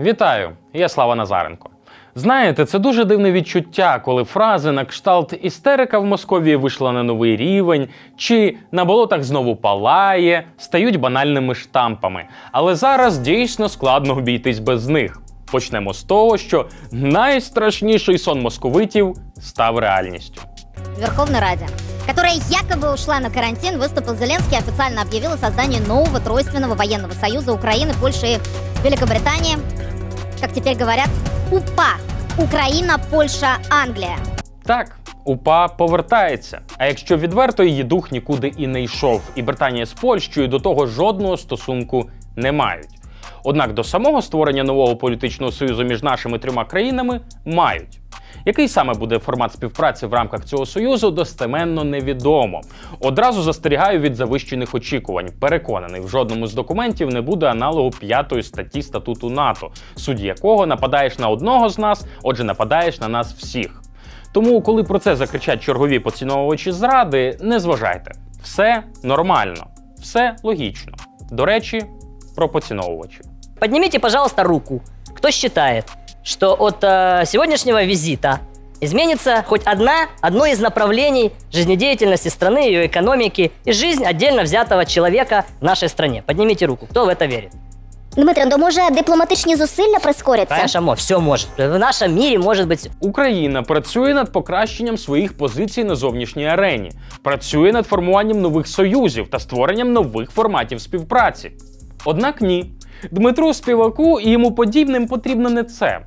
Вітаю, я Слава Назаренко. Знаєте, це дуже дивне відчуття, коли фрази на кшталт істерика в Московії вийшла на новий рівень, чи на болотах знову палає, стають банальними штампами. Але зараз дійсно складно обійтись без них. Почнемо з того, що найстрашніший сон московитів став реальністю. в Верховной Раде, которая якобы ушла на карантин, выступил Зеленский и официально объявил о создании нового тройственного военного союза Украины, Польши и Великобритании. Как теперь говорят, УПА. Україна, Польща, Англія. Так, УПА повертається. А якщо відверто, її дух нікуди і не йшов, і Британія з Польщею до того жодного стосунку не мають. Однак до самого створення нового політичного союзу між нашими трьома країнами мають. Який саме буде формат співпраці в рамках цього союзу, достеменно невідомо. Одразу застерігаю від завищених очікувань. Переконаний, в жодному з документів не буде аналогу п'ятої статті статуту НАТО, судді якого нападаєш на одного з нас, отже, нападаєш на нас всіх. Тому, коли про це закричать чергові поціновувачі зради, не зважайте. Все нормально, все логічно. До речі, про поціновувачів. Поднимите, пожалуйста, руку. Кто считает, что от э, сегодняшнего визита изменится хоть одна, одно из направлений жизнедеятельности страны, ее экономики и жизнь отдельно взятого человека в нашей стране? Поднимите руку. Кто в это верит? Дмитре, то може дипломатичні зусилля прискоряться? Конечно, все может. В нашем мире может быть Україна працює над покращенням своїх позицій на зовнішній арені, працює над формуванням нових союзів та створенням нових форматів співпраці. Однак ні, Дмитру Співаку і йому подібним потрібно не це.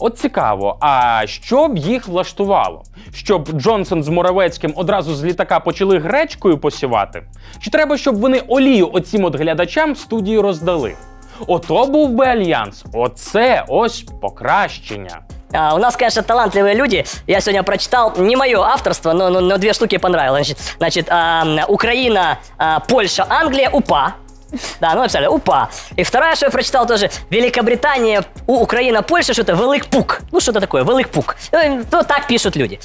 От цікаво, а що б їх влаштувало? Щоб Джонсон з Моровецьким одразу з літака почали гречкою посівати? Чи треба, щоб вони олію оцім от глядачам в студії роздали? Ото був би альянс. Оце ось покращення. А, у нас, конечно, талантливые люди. Я сегодня прочитал, не мое авторство, но, но, но две штуки понравилось. Значит, значит а, Украина, а, Польша, Англия, УПА. Да, ну написали УПА. И вторая, что я прочитал тоже, Великобритания, У- Украина, Польша, что-то Великпук. Ну, что-то такое, Великпук. Э, Ну, так пишут люди.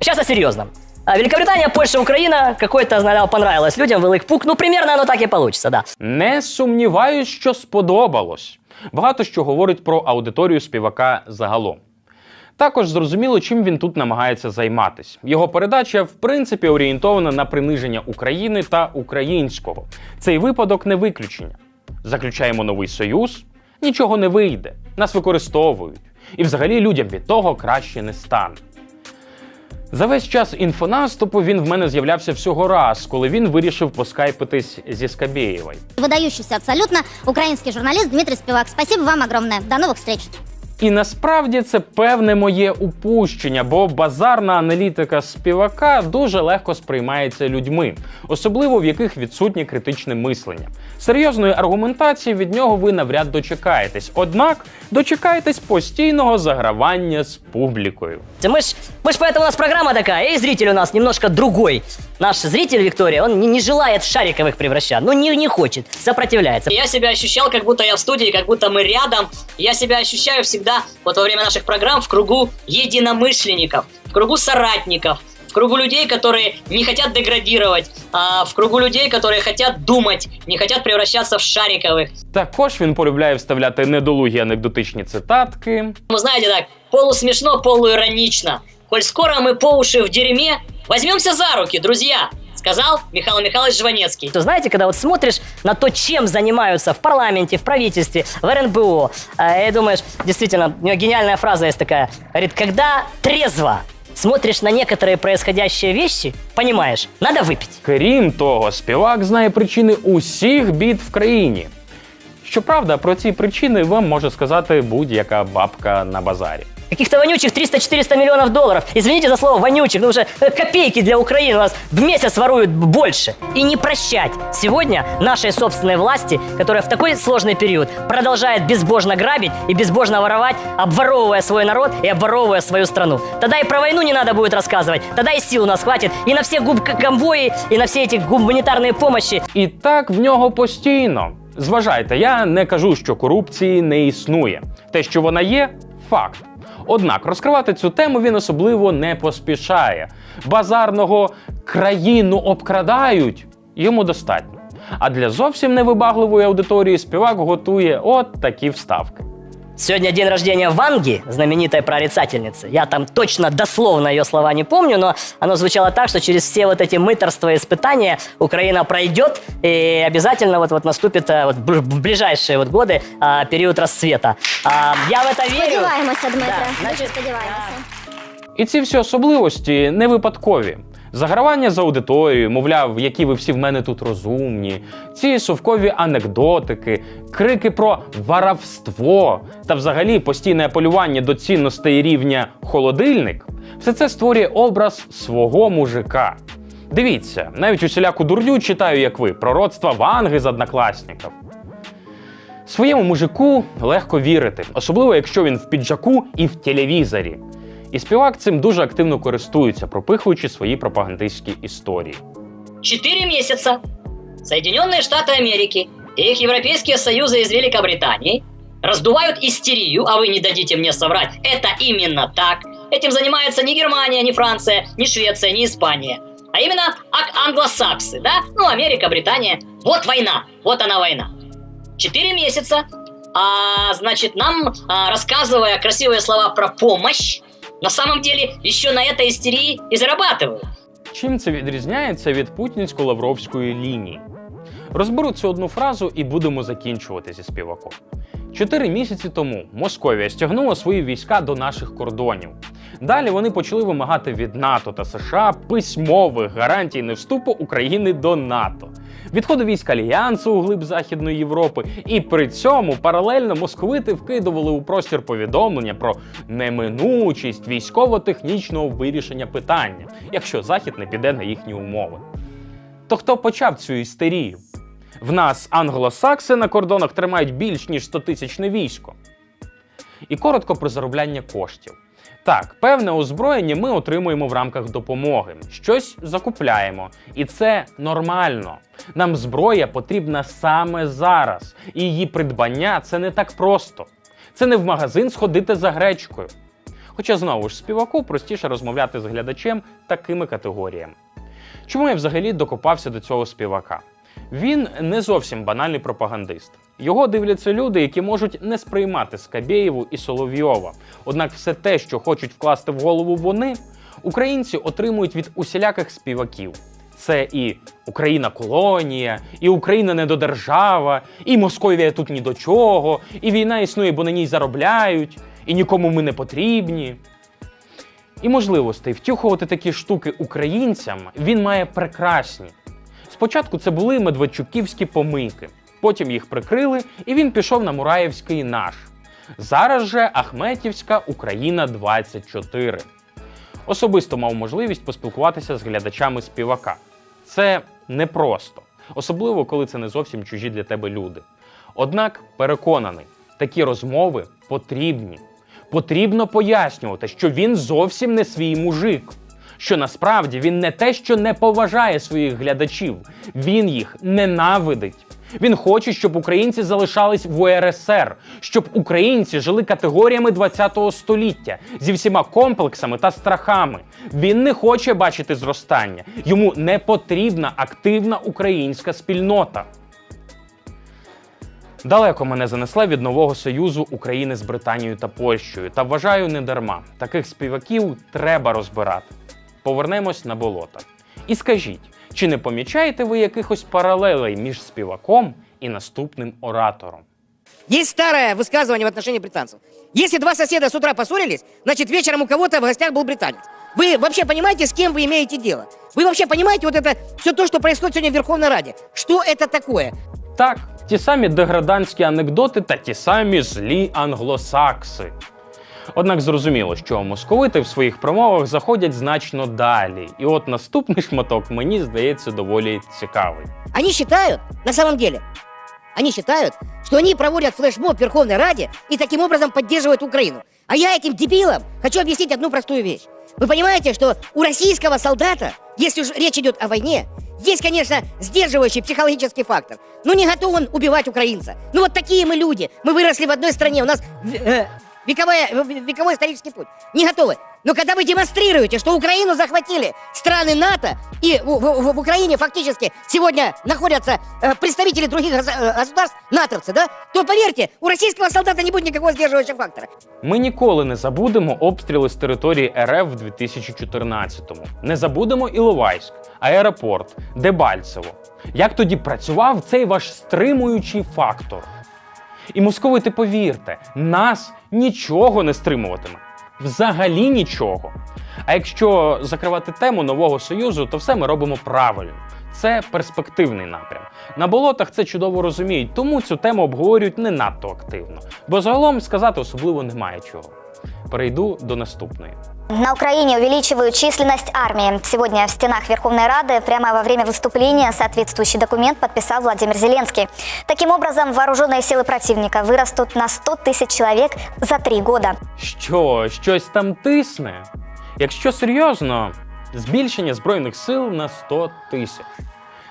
Сейчас о серьезном. Великобритания, Польша, Украина, какой-то, знаю, понравилось людям, Великпук. Ну, примерно оно так и получится, да. Не сумніваюсь, що сподобалось. Багато що говорить про аудиторію співака загалом. Також зрозуміло, чим він тут намагається займатись. Його передача, в принципі, орієнтована на приниження України та українського. Цей випадок не виключення. Заключаємо новий союз, нічого не вийде, нас використовують. І взагалі людям від того краще не стане. За весь час інфонаступу він в мене з'являвся всього раз, коли він вирішив поскайпитись зі Скабєєвою. Выдающийся абсолютно украинский журналист Дмитрий Спивак. Спасибо вам огромное. До новых встреч. І насправді це певне моє упущення, бо базарна аналітика співака дуже легко сприймається людьми, особливо в яких відсутнє критичне мислення. Серйозної аргументації від нього ви навряд дочекаєтесь, однак дочекаєтесь постійного загравання з публікою. Мы ж, мы ж поэтому у нас программа такая, и зритель у нас немножко другой. Наш зритель, Виктория, он не, не желает в шариковых превращать, ну не, не хочет, сопротивляется. Я себя ощущал, как будто я в студии, как будто мы рядом. Я себя ощущаю всегда, вот во время наших программ, в кругу единомышленников, в кругу соратников, в кругу людей, которые не хотят деградировать, а в кругу людей, которые хотят думать, не хотят превращаться в шариковых. Також він полюбляє вставляти недолугі анекдотичні цитатки. Ну, знаете так, полусмешно, полуиронично. Коль скоро мы по уши в дерьме, возьмемся за руки, друзья, сказал Михаил Михайлович Жванецкий. То знаете, когда вот смотришь на то, чем занимаются в парламенте, в правительстве, в РНБО, э, и думаешь, действительно, у него гениальная фраза есть такая, говорит, когда трезво смотришь на некоторые происходящие вещи, понимаешь, надо выпить. Крім того, співак знає причини усіх бід в країні. Щоправда, про ці причини вам може сказати будь-яка бабка на базарі. Каких-то вонючих 300-400 миллионов долларов. Извините за слово вонючих, но уже э, копейки для Украины у нас в месяц воруют больше. И не прощать сегодня нашей собственной власти, которая в такой сложный период продолжает безбожно грабить и безбожно воровать, обворовывая свой народ и обворовывая свою страну. Тогда и про войну не надо будет рассказывать, тогда и сил у нас хватит и на все губ конвои, и на все эти гуманитарные помощи. І так в нього постійно. Зважайте, я не кажу, що корупції не існує. Те, що вона є, факт. Однак розкривати цю тему він особливо не поспішає. Базарного країну обкрадають йому достатньо. А для зовсім невибагливої аудиторії співак готує от такі вставки. Сегодня день рождения Ванги, знаменитой прорицательницы. Я там точно дословно ее слова не помню, но оно звучало так, что через все вот эти мыторства и испытания Украина пройдет, и обязательно вот, вот наступит а, вот, б- в ближайшие вот годы а, период расцвета. А, я в это верю. Сподіваємося, Дмитре. Да, Дуже значить, сподіваємося. І ці всі особливості не випадкові. Загравання за аудиторією, мовляв, які ви всі в мене тут розумні, ці совкові анекдотики, крики про варавство та взагалі постійне полювання до цінностей рівня холодильник все це створює образ свого мужика. Дивіться, навіть усіляку дурню читаю, як ви, пророцтва Ванги з однокласників. Своєму мужику легко вірити, особливо якщо він в піджаку і в телевізорі. І співак цим дуже активно користується, пропихуючи свої пропагандистські історії. Четыре месяца Соединенные Штаты Америки и их европейские союзы из Великобритании раздувают истерию, а вы не дадите мне соврать, это именно так. Этим занимается не Германия, не Франция, не Швеция, не Испания, а именно ак- англосаксы, да? Ну, Америка, Британия. Вот война, вот она война. Четыре месяца, а, значит, нам а, рассказывая красивые слова про помощь, на самом деле еще на этой истерии и зарабатывают. Чим це відрізняється від путінсько-лавровської лінії? Розберу цю одну фразу і будемо закінчувати зі співаком. Чотири місяці тому Московія стягнула свої війська до наших кордонів. Далі вони почали вимагати від НАТО та США письмових гарантій невступу України до НАТО, відходу військ альянсу у глиб Західної Європи, і при цьому паралельно московити вкидували у простір повідомлення про неминучість військово-технічного вирішення питання, якщо Захід не піде на їхні умови. То хто почав цю істерію? В нас англосакси на кордонах тримають більш ніж 100-тисячне військо. І коротко про заробляння коштів. Так, певне озброєння ми отримуємо в рамках допомоги, щось закупляємо, і це нормально. Нам зброя потрібна саме зараз, і її придбання це не так просто. Це не в магазин сходити за гречкою. Хоча знову ж співаку простіше розмовляти з глядачем такими категоріями. Чому я взагалі докопався до цього співака? Він не зовсім банальний пропагандист. Його дивляться люди, які можуть не сприймати Скабєєву і Соловйова. Однак все те, що хочуть вкласти в голову вони, українці отримують від усіляких співаків. Це і Україна колонія, і Україна недодержава, і Московія тут ні до чого, і війна існує, бо на ній заробляють, і нікому ми не потрібні. І можливостей втюхувати такі штуки українцям він має прекрасні. Спочатку це були медведчуківські помийки, потім їх прикрили, і він пішов на Мураєвський наш. Зараз же Ахметівська Україна 24. Особисто мав можливість поспілкуватися з глядачами співака. Це непросто, особливо коли це не зовсім чужі для тебе люди. Однак переконаний, такі розмови потрібні. Потрібно пояснювати, що він зовсім не свій мужик. Що насправді він не те, що не поважає своїх глядачів, він їх ненавидить. Він хоче, щоб українці залишались в УРСР, щоб українці жили категоріями 20 століття зі всіма комплексами та страхами. Він не хоче бачити зростання. Йому не потрібна активна українська спільнота. Далеко мене занесла від нового союзу України з Британією та Польщею. Та вважаю не дарма. Таких співаків треба розбирати Повернемось на болота. І скажіть, чи не помічаєте ви якихось паралелей між співаком і наступним оратором? Есть старое высказывание в отношении британцев. Если два соседа с утра поссорились, значит вечером у кого-то в гостях был британец. Вы вообще понимаете, с кем вы имеете дело? Вы вообще понимаете вот это все то, что происходит сегодня в Верховной Раде? Что это такое? Так, ті самі деградантські анекдоти та ті самі злі англосакси. Однак зрозуміло, що московити в своїх промовах заходять значно далі. І от наступний шматок мені здається доволі цікавий. Они считают, на самом деле, они считают, что они проводят флешмоб в Верховной Раде и таким образом поддерживают Украину. А я этим дебилам хочу объяснить одну простую вещь. Вы понимаете, что у российского солдата, если уж речь идет о войне, есть, конечно, сдерживающий психологический фактор. Но не готов он убивать украинца. Ну вот такие мы люди. Мы выросли в одной стране. У нас э, вековая, вековой исторический путь. Не готовы. Но когда вы демонстрируете, что Украину захватили страны НАТО, и в, в- в Украине фактически сегодня находятся э, представители других гос- э, государств, натовцы, да, то поверьте, у российского солдата не будет никакого сдерживающего фактора. Ми ніколи не забудемо обстріли з території РФ в 2014-му. Не забудемо Іловайськ, аеропорт, Дебальцево. Як тоді працював цей ваш стримуючий фактор? І московити, повірте, нас нічого не стримуватиме. Взагалі нічого. А якщо закривати тему нового союзу, то все ми робимо правильно. Це перспективний напрям. На болотах це чудово розуміють, тому цю тему обговорюють не надто активно. Бо загалом сказати особливо немає чого Перейду до наступної. На Украине увеличивают численность армии. Сегодня в стенах Верховной Рады прямо во время выступления соответствующий документ подписал Владимир Зеленский. Таким образом, вооруженные силы противника вырастут на 100 тысяч человек за три года. Що, щось там тисне? Якщо серйозно, збільшення збройних сил на 100 тисяч.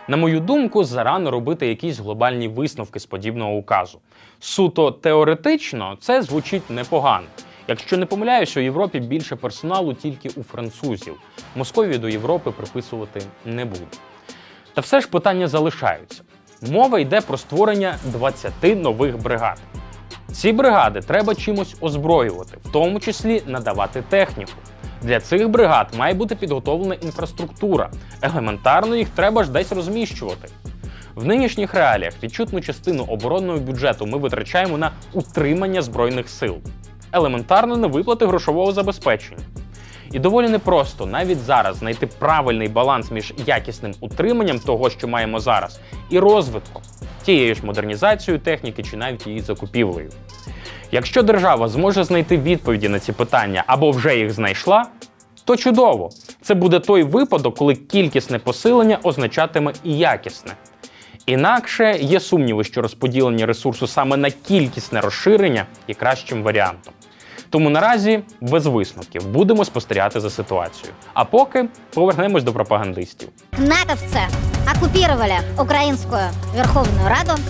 На мою думку, зарано робити якісь глобальні висновки з подібного указу. Суто теоретично це звучить непогано. Якщо не помиляюся, у Європі більше персоналу тільки у французів. Московії до Європи приписувати не буду. Та все ж питання залишаються. Мова йде про створення 20 нових бригад. Ці бригади треба чимось озброювати, в тому числі надавати техніку. Для цих бригад має бути підготовлена інфраструктура. Елементарно їх треба ж десь розміщувати. В нинішніх реаліях відчутну частину оборонного бюджету ми витрачаємо на утримання збройних сил, елементарно на виплати грошового забезпечення. І доволі непросто навіть зараз знайти правильний баланс між якісним утриманням того, що маємо зараз, і розвитком, тією ж модернізацією техніки чи навіть її закупівлею. Якщо держава зможе знайти відповіді на ці питання або вже їх знайшла, то чудово. Це буде той випадок, коли кількісне посилення означатиме і якісне. Інакше є сумніви, що розподілення ресурсу саме на кількісне розширення є кращим варіантом. Тому наразі без висновків будемо спостерігати за ситуацією. А поки повернемось до пропагандистів. Натовцы оккупировали Украинскую Верховную Раду.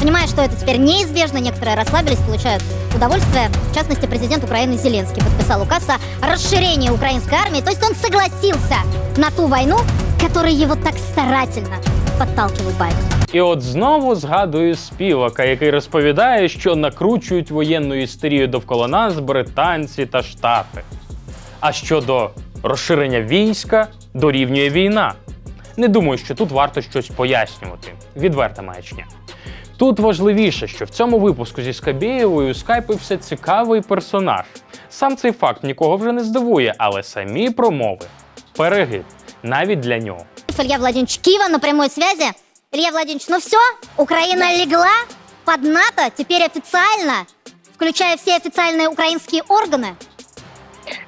Понимая, что это теперь неизбежно, некоторые расслабились, получают удовольствие. В частности, президент Украины Зеленский подписал указ о расширении украинской армии. То есть он согласился на ту войну, которой его так старательно подталкивал Байден. І от знову згадую співака, який розповідає, що накручують воєнну істерію довкола нас британці та штати. А щодо розширення війська дорівнює війна. Не думаю, що тут варто щось пояснювати. Відверта маячня. Тут важливіше, що в цьому випуску зі Скабєєвою скайпився цікавий персонаж. Сам цей факт нікого вже не здивує, але самі промови перегиб навіть для нього. Илья Владимирович Киева на прямой связи. Илья Владимирович, ну все, Украина легла под НАТО, теперь официально, включая все официальные украинские органы.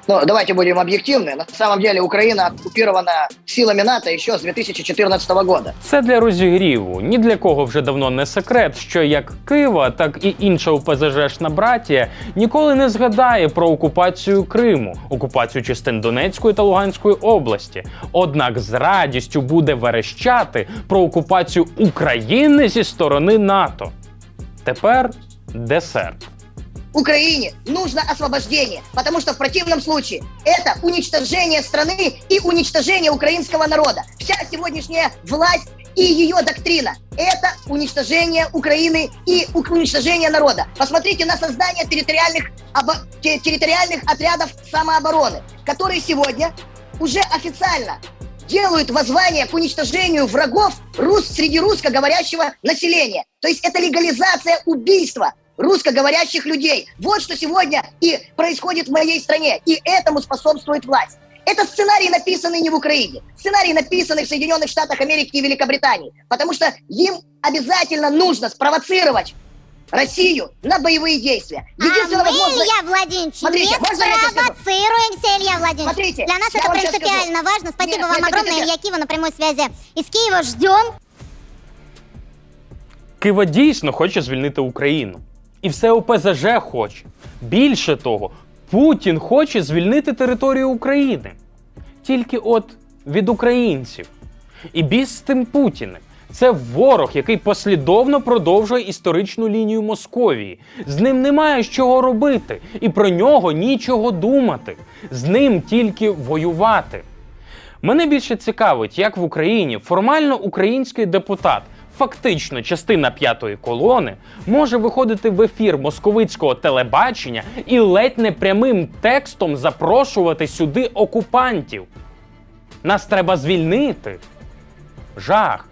Но давайте будем объективны. На самом деле Украина оккупирована силами НАТО еще с 2014 года. Це для розігріву. Ні для кого вже давно не секрет, що як Кива, так і інша УПЗЖшна братія ніколи не згадає про окупацію Криму, окупацію частин Донецької та Луганської області. Однак з радістю буде верещати про окупацію України зі сторони НАТО. Тепер десерт. Украине нужно освобождение, потому что в противном случае это уничтожение страны и уничтожение украинского народа. Вся сегодняшняя власть и ее доктрина – это уничтожение Украины и уничтожение народа. Посмотрите на создание территориальных, обо- те- территориальных отрядов самообороны, которые сегодня уже официально делают воззвание к уничтожению врагов рус, среди русскоговорящего населения. То есть это легализация убийства русскоговорящих людей. Вот что сегодня и происходит в моей стране. И этому способствует власть. Это сценарий, написанный не в Украине. Сценарий, написанный в Соединенных Штатах Америки и Великобритании. Потому что им обязательно нужно спровоцировать Россию на боевые действия. Единственное а мы, возможное- Илья Владимирович, Смотрите, не можно я сейчас скажу? спровоцируемся, Илья Владимирович. Смотрите, Для нас я это вам сейчас принципиально скажу. важно. Спасибо Нет, вам нет, нет, огромное. нет, нет. Илья Киева на прямой связи. Из Киева ждем. Кива дійсно хоче звільнити Україну. І все ОПЗЖ хоче. Більше того, Путін хоче звільнити територію України. Тільки от від українців. І біз з тим Путіним. Це ворог, який послідовно продовжує історичну лінію Московії. З ним немає чого робити, і про нього нічого думати. З ним тільки воювати. Мене більше цікавить, як в Україні формально український депутат, фактично частина п'ятої колони, може виходити в ефір московицького телебачення і ледь не прямим текстом запрошувати сюди окупантів. Нас треба звільнити. Жах.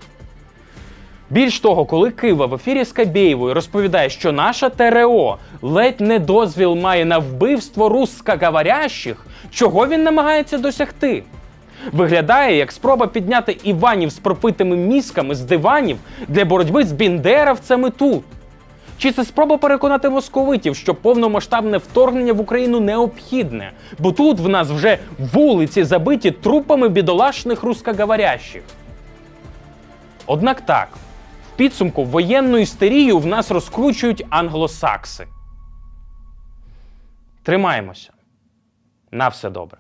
Більш того, коли Кива в ефірі з Кабєєвою розповідає, що наша ТРО ледь не дозвіл має на вбивство русскоговорящих, чого він намагається досягти? Виглядає як спроба підняти Іванів з пропитими мізками з диванів для боротьби з біндеровцями тут. Чи це спроба переконати московитів, що повномасштабне вторгнення в Україну необхідне, бо тут в нас вже вулиці забиті трупами бідолашних русскоговорящих? Однак так, в підсумку воєнну істерію в нас розкручують англосакси. Тримаємося. На все добре.